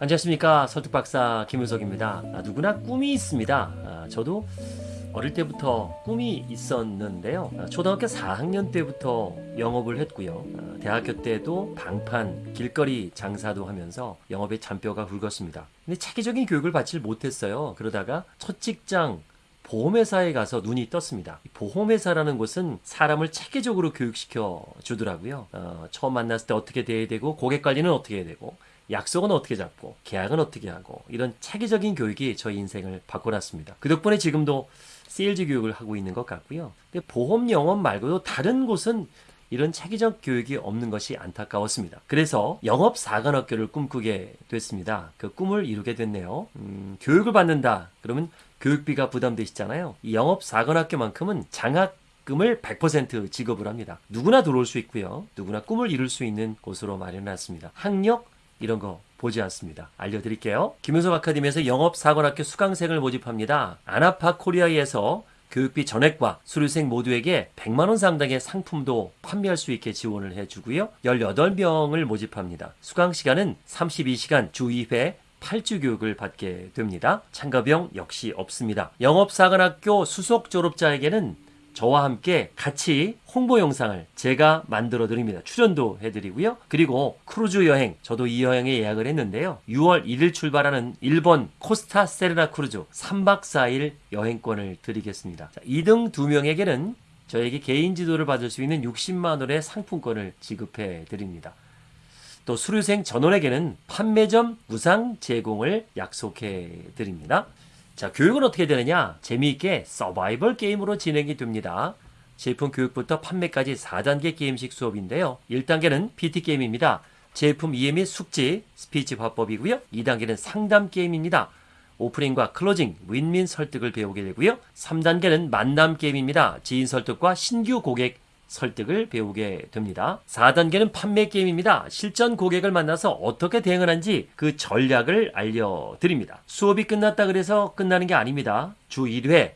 안녕하십니까. 설득박사 김효석입니다. 아, 누구나 꿈이 있습니다. 아, 저도 어릴 때부터 꿈이 있었는데요. 아, 초등학교 4학년 때부터 영업을 했고요. 아, 대학교 때도 방판 길거리 장사도 하면서 영업에 잔뼈가 굵었습니다. 근데 체계적인 교육을 받질 못했어요. 그러다가 첫 직장 보험회사에 가서 눈이 떴습니다. 이 보험회사라는 곳은 사람을 체계적으로 교육시켜 주더라고요. 어, 처음 만났을 때 어떻게 대해야 되고 고객 관리는 어떻게 해야 되고 약속은 어떻게 잡고 계약은 어떻게 하고 이런 체계적인 교육이 저희 인생을 바꿔놨습니다. 그 덕분에 지금도 세일즈 교육을 하고 있는 것 같고요. 근데 보험 영업 말고도 다른 곳은 이런 체계적 교육이 없는 것이 안타까웠습니다. 그래서 영업 사관학교를 꿈꾸게 됐습니다. 그 꿈을 이루게 됐네요. 음, 교육을 받는다. 그러면 교육비가 부담되시잖아요. 이 영업 사관학교만큼은 장학금을 100% 지급을 합니다. 누구나 들어올 수 있고요. 누구나 꿈을 이룰 수 있는 곳으로 마련해놨습니다. 학력 이런 거 보지 않습니다. 알려드릴게요. 김효석 아카데미에서 영업사관학교 수강생을 모집합니다. 아나파 코리아에서 교육비 전액과 수료생 모두에게 100만원 상당의 상품도 판매할 수 있게 지원을 해주고요. 18명을 모집합니다. 수강 시간은 32시간 주 2회 8주 교육을 받게 됩니다. 참가 비용 역시 없습니다. 영업사관학교 수석 졸업자에게는 저와 함께 같이 홍보 영상을 제가 만들어 드립니다. 출연도 해드리고요. 그리고 크루즈 여행, 저도 이 여행에 예약을 했는데요. 6월 1일 출발하는 일본 코스타 세레나 크루즈 3박 4일 여행권을 드리겠습니다. 자, 2등 2명에게는 저에게 개인 지도를 받을 수 있는 60만 원의 상품권을 지급해 드립니다. 또 수료생 전원에게는 판매점 무상 제공을 약속해 드립니다. 자, 교육은 어떻게 되느냐? 재미있게 서바이벌 게임으로 진행이 됩니다. 제품 교육부터 판매까지 4단계 게임식 수업인데요. 1단계는 PT 게임입니다. 제품 이해 및 숙지, 스피치 화법이고요. 2단계는 상담 게임입니다. 오프닝과 클로징, 윈윈 설득을 배우게 되고요. 3단계는 만남 게임입니다. 지인 설득과 신규 고객 설득을 배우게 됩니다. 4단계는 판매 게임입니다. 실전 고객을 만나서 어떻게 대응을 한지 그 전략을 알려드립니다. 수업이 끝났다 그래서 끝나는 게 아닙니다. 주 1회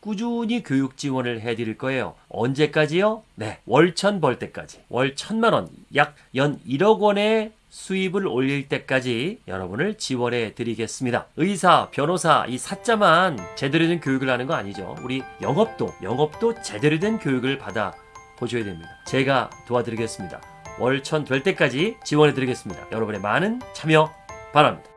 꾸준히 교육 지원을 해드릴 거예요. 언제까지요? 네, 월천 벌 때까지. 월 천만 원, 약 연 1억 원의 수입을 올릴 때까지 여러분을 지원해 드리겠습니다. 의사, 변호사, 이 사자만 제대로 된 교육을 하는 거 아니죠. 우리 영업도, 영업도 제대로 된 교육을 받아 보셔야 됩니다. 제가 도와드리겠습니다. 월천 될 때까지 지원해 드리겠습니다. 여러분의 많은 참여 바랍니다.